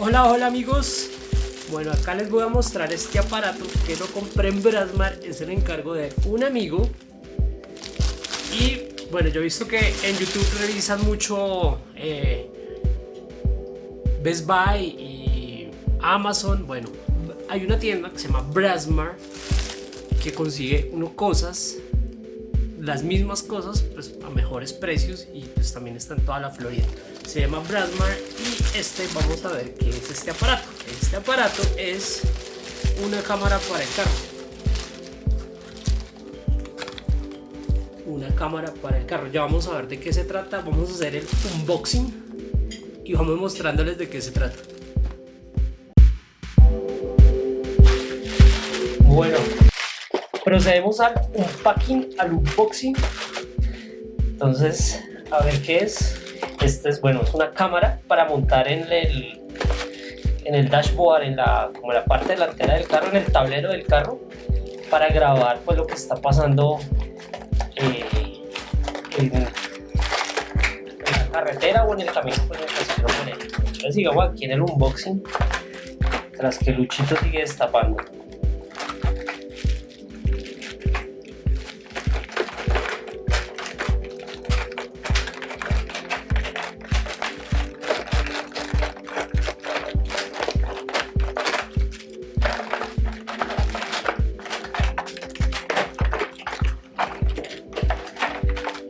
Hola, hola amigos. Bueno, acá les voy a mostrar este aparato que lo compré en Brasmar. Es el encargo de un amigo. Y bueno, yo he visto que en YouTube revisan mucho eh, Best Buy y Amazon. Bueno, hay una tienda que se llama Brasmar que consigue uno cosas las mismas cosas pues, a mejores precios y pues también está en toda la Florida. Se llama Brasmar y este vamos a ver qué es este aparato. Este aparato es una cámara para el carro. Una cámara para el carro. Ya vamos a ver de qué se trata. Vamos a hacer el unboxing y vamos mostrándoles de qué se trata. Bueno, procedemos al unpacking, al unboxing. Entonces, a ver qué es. Este es, bueno, es una cámara para montar en el, en el dashboard, en la, como la parte delantera del carro, en el tablero del carro, para grabar pues lo que está pasando eh, en, la carretera o en el camino pues, Entonces sigamos aquí en el unboxing, tras que Luchito sigue destapando.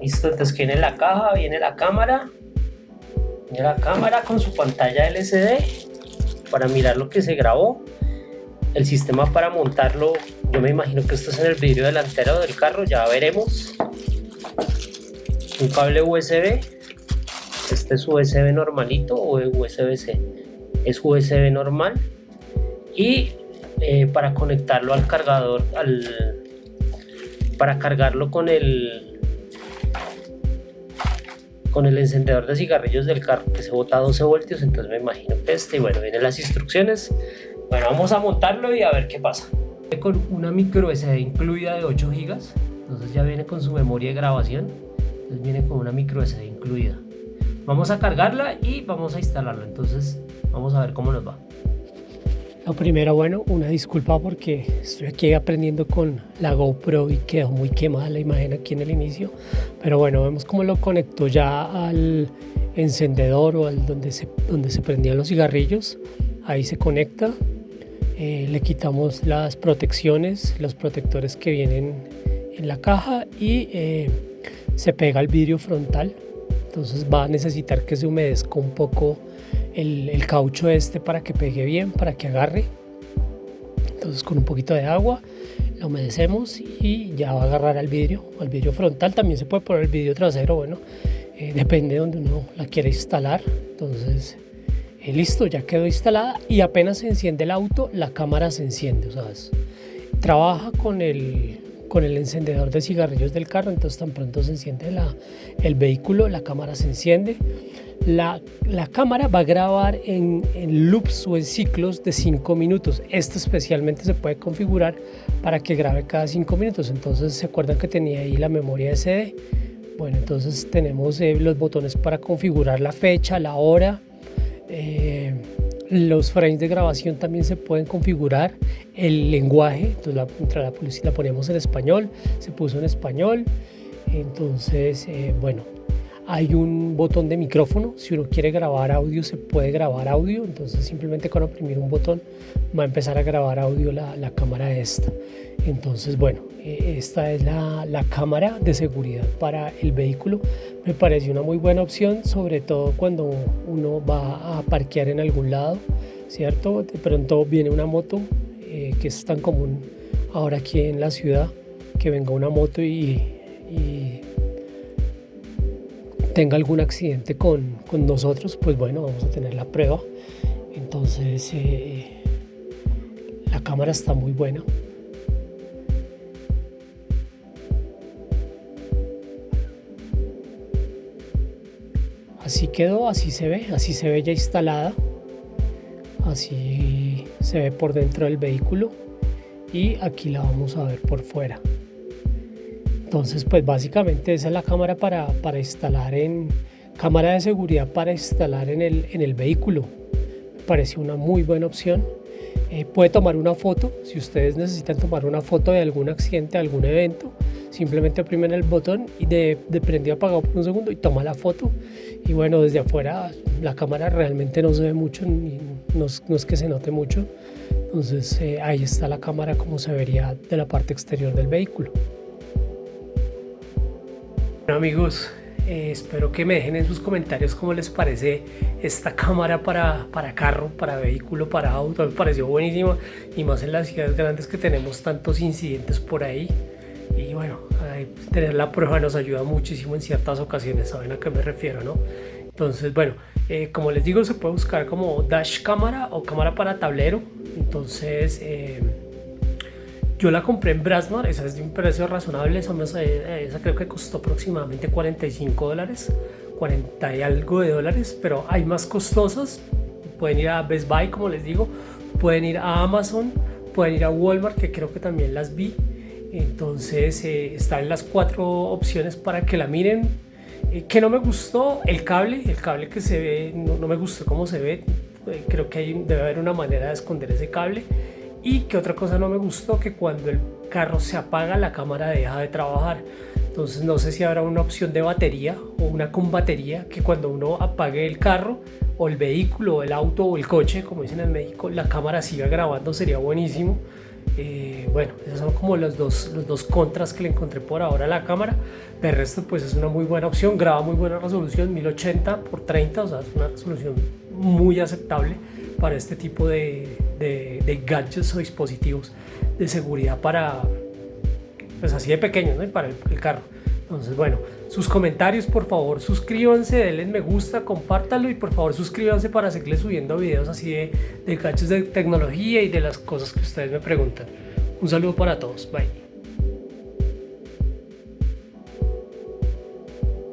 Listo, entonces viene la caja, viene la cámara. Viene la cámara con su pantalla LCD para mirar lo que se grabó. El sistema para montarlo, yo me imagino que esto es en el vidrio delantero del carro, ya veremos. Un cable USB. Este es USB normalito o USB-C. Es USB normal. Y eh, para conectarlo al cargador, al, para cargarlo con el con el encendedor de cigarrillos del carro que se bota a 12 voltios, entonces me imagino que este, y bueno, vienen las instrucciones. Bueno, vamos a montarlo y a ver qué pasa. Con una micro SD incluida de 8 GB, entonces ya viene con su memoria de grabación, entonces viene con una micro SD incluida. Vamos a cargarla y vamos a instalarla, entonces vamos a ver cómo nos va. Lo primero, bueno, una disculpa porque estoy aquí aprendiendo con la GoPro y quedó muy quemada la imagen aquí en el inicio. Pero bueno, vemos cómo lo conectó ya al encendedor o al donde se, donde se prendían los cigarrillos. Ahí se conecta. Eh, le quitamos las protecciones, los protectores que vienen en la caja y eh, se pega el vidrio frontal. Entonces va a necesitar que se humedezca un poco el, caucho este para que pegue bien, para que agarre. Entonces con un poquito de agua lo humedecemos y ya va a agarrar al vidrio, al vidrio frontal. También se puede poner el vidrio trasero, bueno, eh, depende de donde uno la quiera instalar. Entonces, eh, listo, ya quedó instalada y apenas se enciende el auto, la cámara se enciende. O sea, trabaja con el, con el encendedor de cigarrillos del carro, entonces tan pronto se enciende la, el vehículo, la cámara se enciende. La, cámara va a grabar en, loops o en ciclos de 5 minutos. Esto especialmente se puede configurar para que grabe cada 5 minutos. Entonces, ¿se acuerdan que tenía ahí la memoria SD? Bueno, entonces tenemos eh, los botones para configurar la fecha, la hora. Eh, los frames de grabación también se pueden configurar. El lenguaje, entonces la, la, la ponemos en español, se puso en español. Entonces, eh, bueno, hay un botón de micrófono, si uno quiere grabar audio se puede grabar audio, entonces simplemente con oprimir un botón va a empezar a grabar audio la, la cámara esta. Entonces bueno, eh, esta es la, la, cámara de seguridad para el vehículo. Me parece una muy buena opción, sobre todo cuando uno va a parquear en algún lado, ¿cierto? De pronto viene una moto, eh, que es tan común ahora aquí en la ciudad, que venga una moto y, y tenga algún accidente con, con, nosotros, pues bueno, vamos a tener la prueba. Entonces, eh, la cámara está muy buena. Así quedó, así se ve, así se ve ya instalada. Así se ve por dentro del vehículo y aquí la vamos a ver por fuera. Entonces, pues básicamente esa es la cámara para, para instalar en cámara de seguridad para instalar en el, en el vehículo. Me pareció una muy buena opción. Eh, puede tomar una foto, si ustedes necesitan tomar una foto de algún accidente, algún evento, simplemente oprimen el botón y de, de prendido apagado por un segundo y toma la foto. Y bueno, desde afuera la cámara realmente no se ve mucho, ni, no, es que se note mucho. Entonces eh, ahí está la cámara como se vería de la parte exterior del vehículo. Bueno amigos, eh, espero que me dejen en sus comentarios cómo les parece esta cámara para, para carro, para vehículo, para auto. Me pareció buenísima y más en las ciudades grandes que tenemos tantos incidentes por ahí. Y bueno, tener la prueba nos ayuda muchísimo en ciertas ocasiones, ¿saben a qué me refiero? no? Entonces, bueno, eh, como les digo, se puede buscar como dash cámara o cámara para tablero. Entonces, eh, yo la compré en Brasmar, esa es de un precio razonable, esa, eh, esa creo que costó aproximadamente 45 dólares, 40 y algo de dólares, pero hay más costosas. Pueden ir a Best Buy, como les digo, pueden ir a Amazon, pueden ir a Walmart, que creo que también las vi. Entonces, eh, están las cuatro opciones para que la miren. Eh, que no me gustó el cable, el cable que se ve, no, no me gustó cómo se ve. creo que hay, debe haber una manera de esconder ese cable y que otra cosa no me gustó, que cuando el carro se apaga la cámara deja de trabajar. Entonces no sé si habrá una opción de batería o una con batería que cuando uno apague el carro o el vehículo o el auto o el coche, como dicen en México, la cámara siga grabando, sería buenísimo. Eh, bueno, esos son como los dos, los dos contras que le encontré por ahora a la cámara. De resto, pues es una muy buena opción, graba muy buena resolución, 1080 por 30, o sea, es una resolución muy aceptable para este tipo de, de, gadgets o dispositivos de seguridad para, pues así de pequeños, ¿no? para el, carro. Entonces, bueno, sus comentarios, por favor, suscríbanse, denle me gusta, compártalo y por favor suscríbanse para seguirles subiendo videos así de, de gadgets de tecnología y de las cosas que ustedes me preguntan. Un saludo para todos, bye.